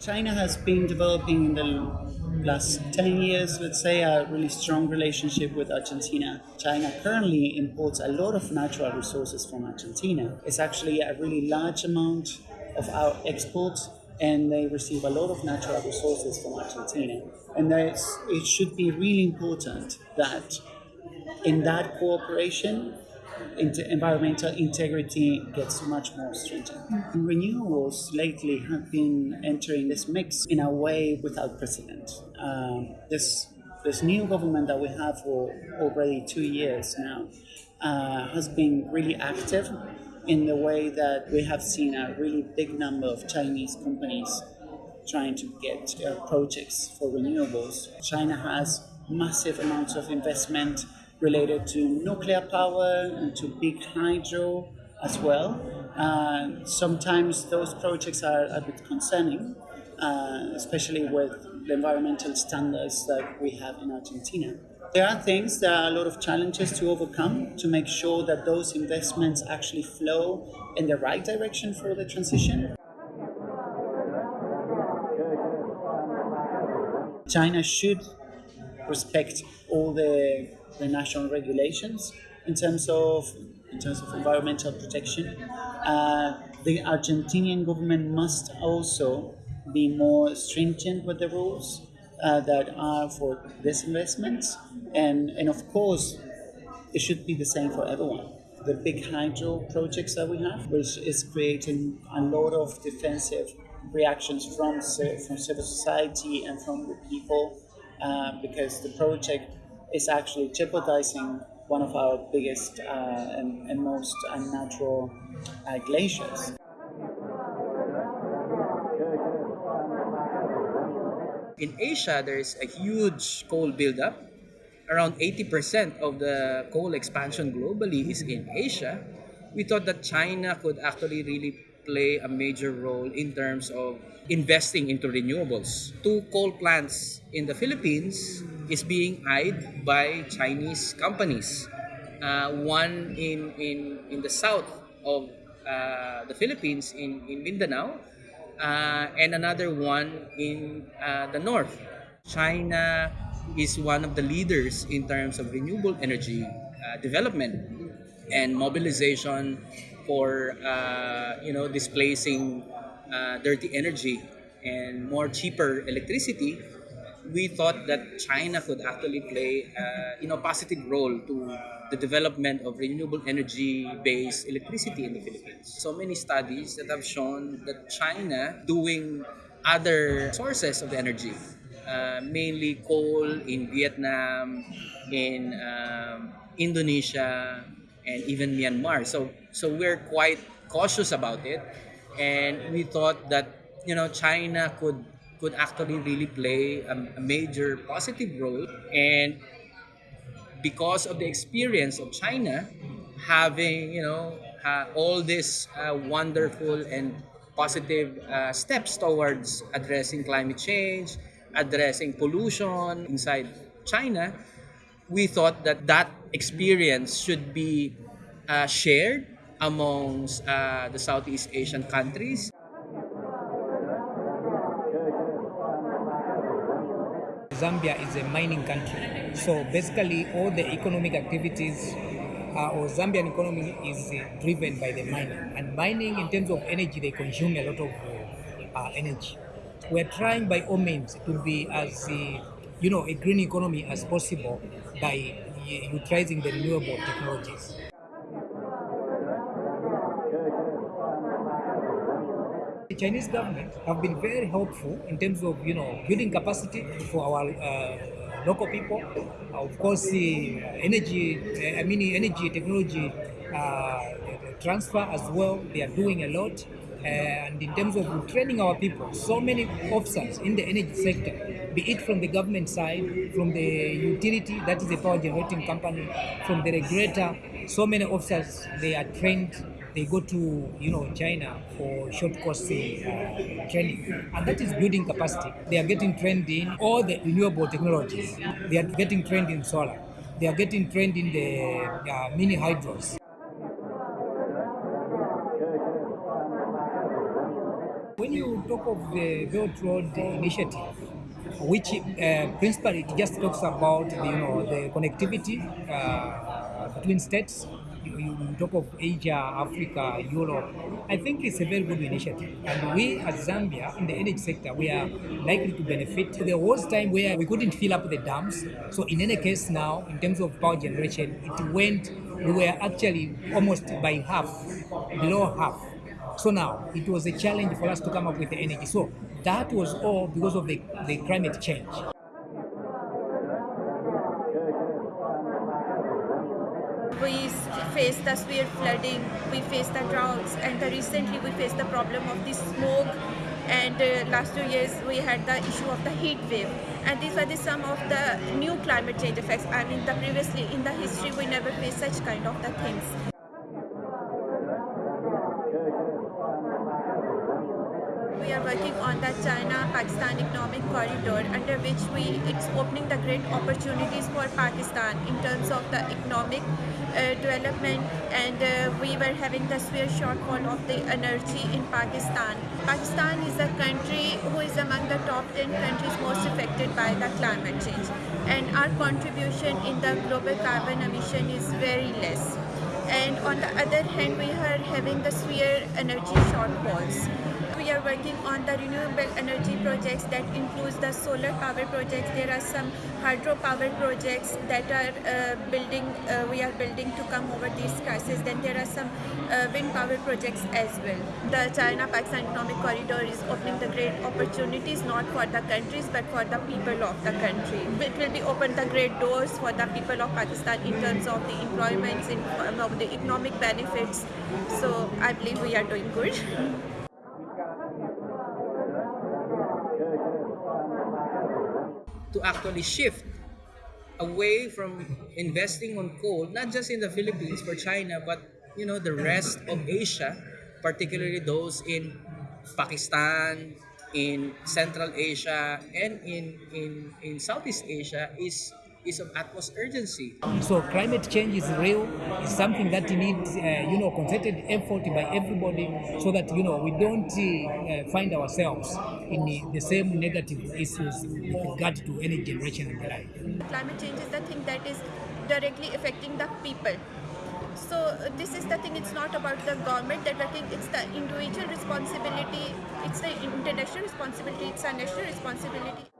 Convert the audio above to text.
China has been developing in the last 10 years, let's say, a really strong relationship with Argentina. China currently imports a lot of natural resources from Argentina. It's actually a really large amount of our exports, and they receive a lot of natural resources from Argentina. And it should be really important that in that cooperation, environmental integrity gets much more stringent. Mm-hmm. Renewables lately have been entering this mix in a way without precedent. Um, this this new government that we have for already two years now uh, has been really active in the way that we have seen a really big number of Chinese companies trying to get uh, projects for renewables. China has massive amounts of investment related to nuclear power and to big hydro as well. Uh, sometimes those projects are a bit concerning, uh, especially with the environmental standards that we have in Argentina. There are things, there are a lot of challenges to overcome to make sure that those investments actually flow in the right direction for the transition. China should respect all the the national regulations in terms of in terms of environmental protection. Uh, the Argentinian government must also be more stringent with the rules uh, that are for disinvestments, and and of course, it should be the same for everyone. The big hydro projects that we have, which is creating a lot of defensive reactions from from civil society and from the people, uh, because the project is actually jeopardizing one of our biggest uh, and, and, most unnatural uh, glaciers. In Asia, there is a huge coal buildup. Around 80% of the coal expansion globally is in Asia. We thought that China could actually really play a major role in terms of investing into renewables. Two coal plants in the Philippines is being eyed by Chinese companies. Uh, one in, in, in the south of uh, the Philippines, in, in Mindanao, uh, and another one in uh, the north. China is one of the leaders in terms of renewable energy uh, development and mobilization for uh, you know displacing dirty energy and more cheaper electricity we thought that China could actually play uh, you know positive role to the development of renewable energy based electricity in the Philippines. So many studies that have shown that China doing other sources of energy, uh, mainly coal in Vietnam, in um, Indonesia, and even Myanmar. So so we're quite cautious about it, and we thought that you know China could could actually really play a, a major positive role. And because of the experience of China having you know uh, all these uh, wonderful and positive uh, steps towards addressing climate change addressing pollution inside China we thought that that experience should be uh, shared amongst uh, the Southeast Asian countries Zambia is a mining country. So basically all the economic activities uh, or Zambian economy is uh, driven by the mining. And mining in terms of energy, they consume a lot of uh, energy. We're trying by all means to be as uh, you know a green economy as possible by uh, utilizing the renewable technologies. Chinese government have been very helpful in terms of you know building capacity for our uh, local people. Uh, of course, the energy, I mean energy technology uh, transfer as well. They are doing a lot. and in terms of training our people, so many officers in the energy sector, be it from the government side, from the utility, that is the power generating company, from the regulator, so many officers, they are trained they go to you know China for short course uh, training, and that is building capacity. They are getting trained in all the renewable technologies. They are getting trained in solar. They are getting trained in the uh, mini hydros. When you talk of the Belt Road Initiative, which uh, principally it just talks about you know the connectivity uh, between states. You, talk of Asia, Africa, Europe. I think it's a very good initiative, and we as Zambia in the energy sector we are likely to benefit. There was time where we couldn't fill up the dams, so in any case now, in terms of power generation, it went. We were actually almost by half, below half. So now it was a challenge for us to come up with the energy. So that was all because of the, the climate change. We faced the severe flooding, we faced the droughts, and recently we faced the problem of the smoke. And uh, last two years we had the issue of the heat wave, and these were the some of the new climate change effects. I mean, the previously in the history we never faced such kind of the things. We are working on the China-Pakistan economic corridor under which we it's opening the great opportunities for Pakistan in terms of the economic uh, development and uh, we were having the severe shortfall of the energy in Pakistan. Pakistan is a country who is among the top 10 countries most affected by the climate change and our contribution in the global carbon emission is very less and on the other hand we are having the severe energy shortfalls we are working on the renewable energy projects that includes the solar power projects. There are some hydropower projects that are uh, building uh, we are building to come over these crises. Then there are some uh, wind power projects as well. The china pakistan economic corridor is opening the great opportunities not for the countries but for the people of the country. It will be open the great doors for the people of pakistan in terms of the employments in um, of the economic benefits. So i believe we are doing good to actually shift away from investing on coal, not just in the Philippines for China, but you know the rest of Asia, particularly those in Pakistan, in Central Asia, and in in in Southeast Asia is is of utmost urgency. So climate change is real. It's something that needs, uh, you know, concerted effort by everybody, so that you know we don't uh, find ourselves in the, the same negative issues with regard to any generation and the like. climate change is the thing that is directly affecting the people so uh, this is the thing it's not about the government that working it's the individual responsibility it's the international responsibility it's a national responsibility